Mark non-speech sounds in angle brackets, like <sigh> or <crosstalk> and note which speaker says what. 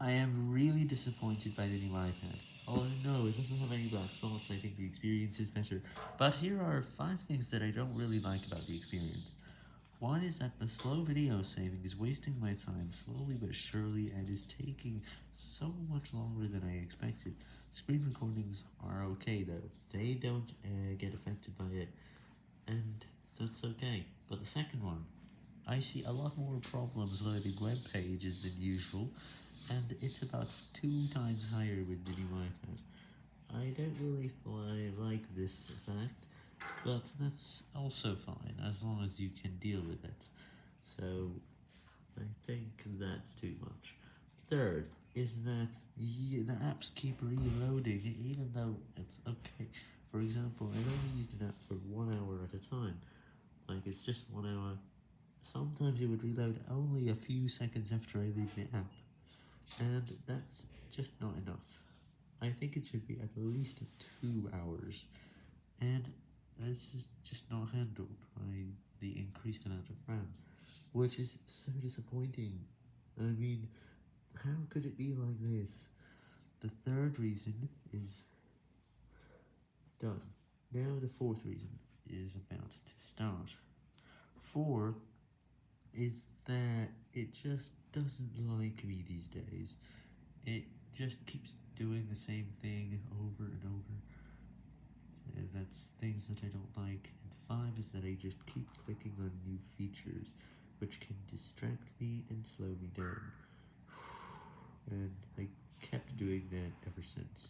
Speaker 1: I am really disappointed by the new iPad. Oh no, it doesn't have any black spots, I think the experience is better. But here are 5 things that I don't really like about the experience. One is that the slow video saving is wasting my time slowly but surely and is taking so much longer than I expected. Screen recordings are okay though, they don't uh, get affected by it, and that's okay. But the second one, I see a lot more problems loading web pages than usual, and it's about two times higher with iPad. I don't really like this fact, but that's also fine, as long as you can deal with it. So, I think that's too much. Third, is that the apps keep reloading, even though it's okay. For example, I've only used an app for one hour at a time, like it's just one hour. Sometimes it would reload only a few seconds after I leave the app, and that's just not enough. I think it should be at least two hours, and this is just not handled by the increased amount of RAM, which is so disappointing. I mean, how could it be like this? The third reason is done. Now the fourth reason is about to start. 4 is that it just doesn't like me these days. It just keeps doing the same thing over and over. So that's things that I don't like. And 5 is that I just keep clicking on new features, which can distract me and slow me down. <sighs> And I kept doing that ever since.